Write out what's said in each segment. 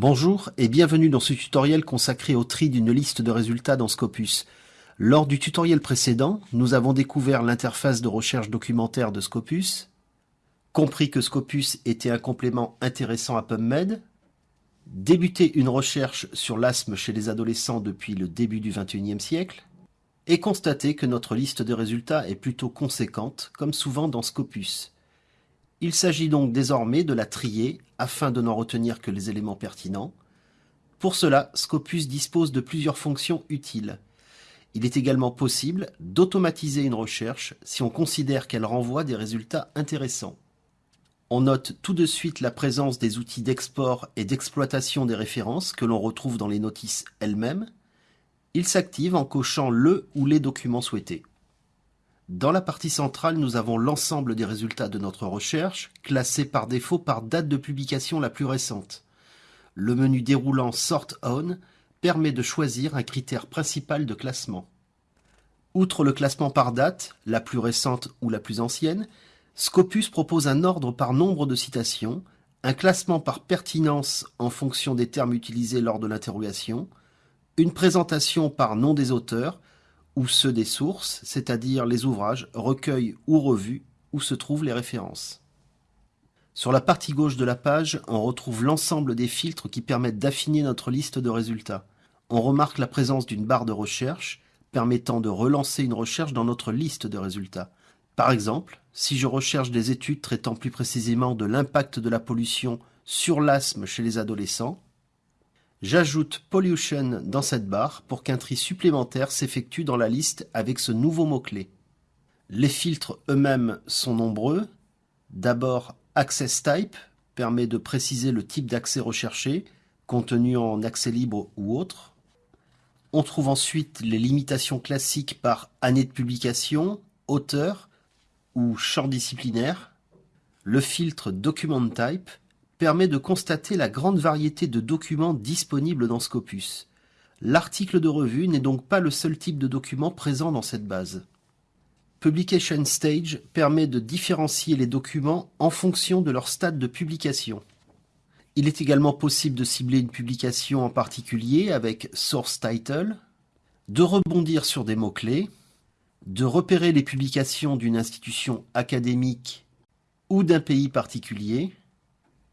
Bonjour et bienvenue dans ce tutoriel consacré au tri d'une liste de résultats dans Scopus. Lors du tutoriel précédent, nous avons découvert l'interface de recherche documentaire de Scopus, compris que Scopus était un complément intéressant à PubMed, débuté une recherche sur l'asthme chez les adolescents depuis le début du XXIe siècle, et constaté que notre liste de résultats est plutôt conséquente, comme souvent dans Scopus. Il s'agit donc désormais de la trier afin de n'en retenir que les éléments pertinents. Pour cela, Scopus dispose de plusieurs fonctions utiles. Il est également possible d'automatiser une recherche si on considère qu'elle renvoie des résultats intéressants. On note tout de suite la présence des outils d'export et d'exploitation des références que l'on retrouve dans les notices elles-mêmes. Il s'active en cochant le ou les documents souhaités. Dans la partie centrale, nous avons l'ensemble des résultats de notre recherche, classés par défaut par date de publication la plus récente. Le menu déroulant Sort On permet de choisir un critère principal de classement. Outre le classement par date, la plus récente ou la plus ancienne, Scopus propose un ordre par nombre de citations, un classement par pertinence en fonction des termes utilisés lors de l'interrogation, une présentation par nom des auteurs, ou ceux des sources, c'est-à-dire les ouvrages, recueils ou revues où se trouvent les références. Sur la partie gauche de la page, on retrouve l'ensemble des filtres qui permettent d'affiner notre liste de résultats. On remarque la présence d'une barre de recherche permettant de relancer une recherche dans notre liste de résultats. Par exemple, si je recherche des études traitant plus précisément de l'impact de la pollution sur l'asthme chez les adolescents, J'ajoute Pollution dans cette barre pour qu'un tri supplémentaire s'effectue dans la liste avec ce nouveau mot-clé. Les filtres eux-mêmes sont nombreux. D'abord, Access Type permet de préciser le type d'accès recherché, contenu en accès libre ou autre. On trouve ensuite les limitations classiques par année de publication, auteur ou champ disciplinaire. Le filtre Document Type permet de constater la grande variété de documents disponibles dans Scopus. L'article de revue n'est donc pas le seul type de document présent dans cette base. Publication Stage permet de différencier les documents en fonction de leur stade de publication. Il est également possible de cibler une publication en particulier avec Source Title, de rebondir sur des mots-clés, de repérer les publications d'une institution académique ou d'un pays particulier,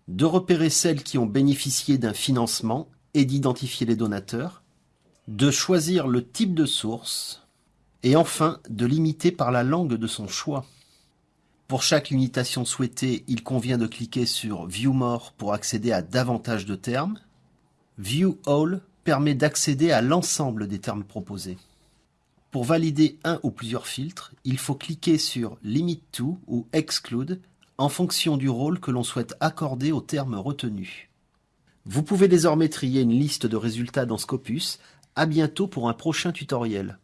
de repérer celles qui ont bénéficié d'un financement et d'identifier les donateurs, de choisir le type de source, et enfin de limiter par la langue de son choix. Pour chaque limitation souhaitée, il convient de cliquer sur View More pour accéder à davantage de termes. View All permet d'accéder à l'ensemble des termes proposés. Pour valider un ou plusieurs filtres, il faut cliquer sur Limit to ou Exclude en fonction du rôle que l'on souhaite accorder au terme retenu. Vous pouvez désormais trier une liste de résultats dans Scopus. À bientôt pour un prochain tutoriel.